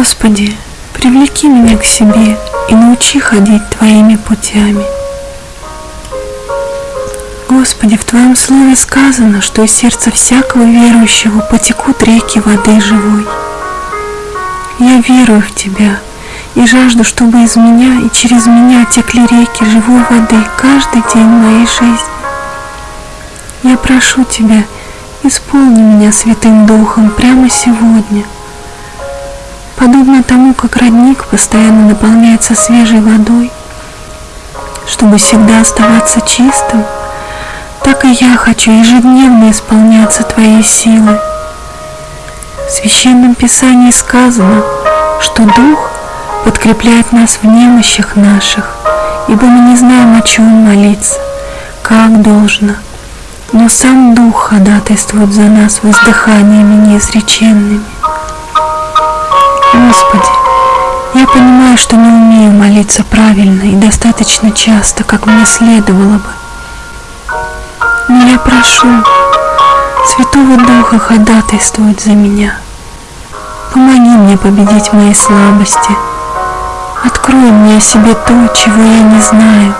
Господи, привлеки меня к себе и научи ходить Твоими путями. Господи, в Твоем Слове сказано, что из сердца всякого верующего потекут реки воды живой. Я верую в Тебя и жажду, чтобы из меня и через меня текли реки живой воды каждый день моей жизни. Я прошу Тебя, исполни меня Святым Духом прямо сегодня. Подобно тому, как родник постоянно наполняется свежей водой, чтобы всегда оставаться чистым, так и я хочу ежедневно исполняться Твоей силой. В Священном Писании сказано, что Дух подкрепляет нас в немощах наших, ибо мы не знаем, о чем молиться, как должно. Но сам Дух ходатайствует за нас воздыханиями неизреченными. Господи, я понимаю, что не умею молиться правильно и достаточно часто, как мне следовало бы. Но я прошу Святого Духа ходатайствовать за меня. Помоги мне победить мои слабости. Открой мне о себе то, чего я не знаю.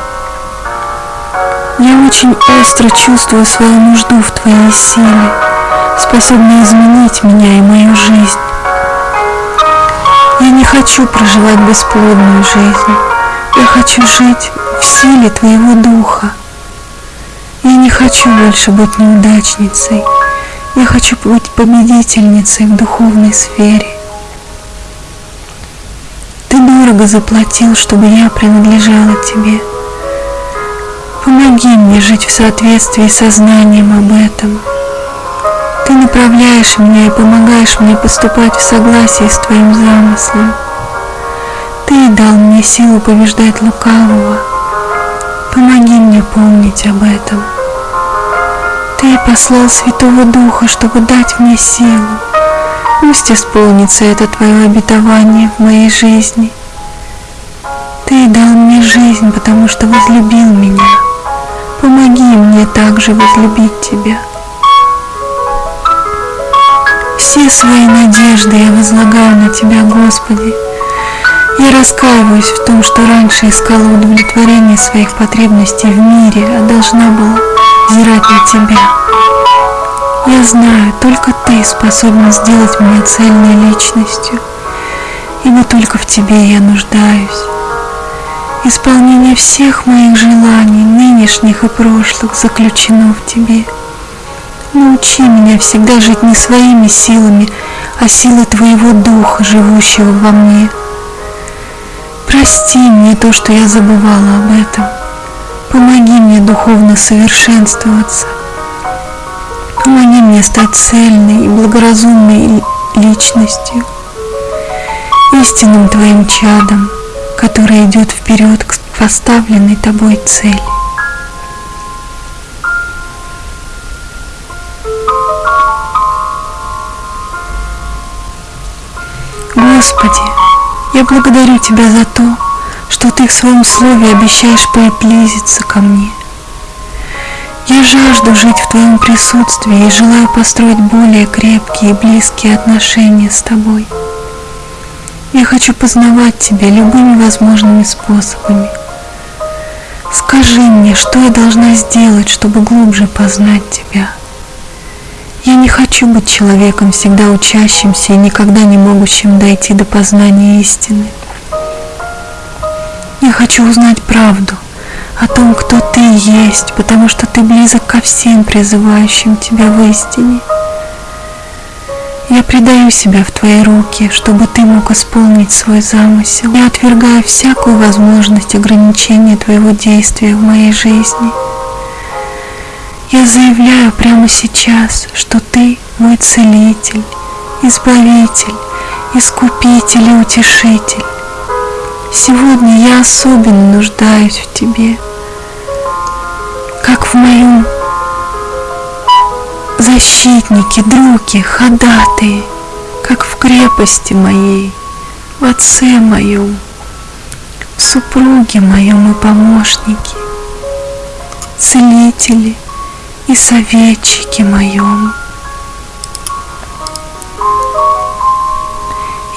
Я очень остро чувствую свою нужду в Твоей силе, способной изменить меня и мою жизнь. Хочу проживать бесплодную жизнь. Я хочу жить в силе Твоего Духа. Я не хочу больше быть неудачницей. Я хочу быть победительницей в духовной сфере. Ты дорого заплатил, чтобы я принадлежала Тебе. Помоги мне жить в соответствии со знанием об этом. Ты направляешь меня и помогаешь мне поступать в согласии с Твоим замыслом. Ты дал мне силу побеждать лукавого. Помоги мне помнить об этом. Ты послал Святого Духа, чтобы дать мне силу. Пусть исполнится это Твое обетование в моей жизни. Ты дал мне жизнь, потому что возлюбил меня. Помоги мне также возлюбить Тебя. Все свои надежды я возлагаю на Тебя, Господи. Я раскаиваюсь в том, что раньше искала удовлетворение своих потребностей в мире, а должна была взирать на Тебя. Я знаю, только Ты способен сделать меня цельной личностью, ибо только в Тебе я нуждаюсь. Исполнение всех моих желаний, нынешних и прошлых, заключено в Тебе. Научи меня всегда жить не своими силами, а силой Твоего Духа, живущего во мне. Прости мне то, что я забывала об этом. Помоги мне духовно совершенствоваться. Помоги мне стать цельной и благоразумной личностью, истинным Твоим чадом, который идет вперед к поставленной Тобой цели. Господи, я благодарю Тебя за то, что Ты в Своем Слове обещаешь приблизиться ко мне. Я жажду жить в Твоем присутствии и желаю построить более крепкие и близкие отношения с Тобой. Я хочу познавать Тебя любыми возможными способами. Скажи мне, что я должна сделать, чтобы глубже познать Тебя. Я не хочу быть человеком, всегда учащимся и никогда не могущим дойти до познания истины. Я хочу узнать правду о том, кто Ты есть, потому что Ты близок ко всем призывающим Тебя в истине. Я предаю себя в Твои руки, чтобы Ты мог исполнить свой замысел. Я отвергаю всякую возможность ограничения Твоего действия в моей жизни. Я заявляю прямо сейчас, что Ты мой целитель, избавитель, искупитель и утешитель. Сегодня я особенно нуждаюсь в Тебе, как в моем защитнике, друге, ходатые, как в крепости моей, в отце моем, в супруге моем и помощнике, целителе и советчике моем.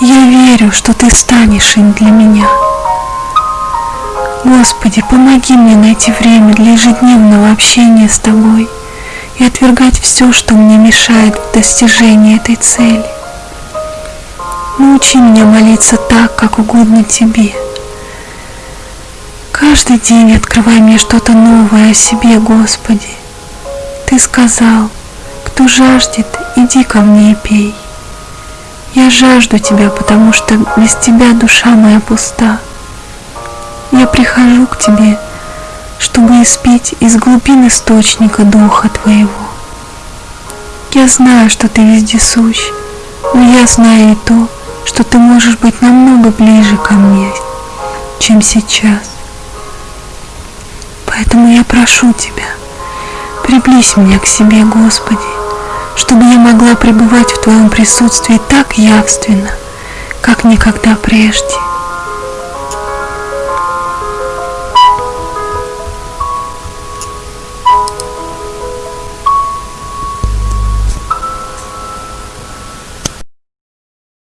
Я верю, что Ты станешь им для меня. Господи, помоги мне найти время для ежедневного общения с Тобой и отвергать все, что мне мешает в достижении этой цели. Научи меня молиться так, как угодно Тебе. Каждый день открывай мне что-то новое о себе, Господи. Ты сказал, кто жаждет, иди ко мне и пей. Я жажду Тебя, потому что без Тебя душа моя пуста. Я прихожу к Тебе, чтобы испить из глубин источника Духа Твоего. Я знаю, что Ты вездесущ, но я знаю и то, что Ты можешь быть намного ближе ко мне, чем сейчас. Поэтому я прошу Тебя, приблизь меня к себе, Господи, чтобы я могла пребывать в Твоем присутствии так явственно, как никогда прежде.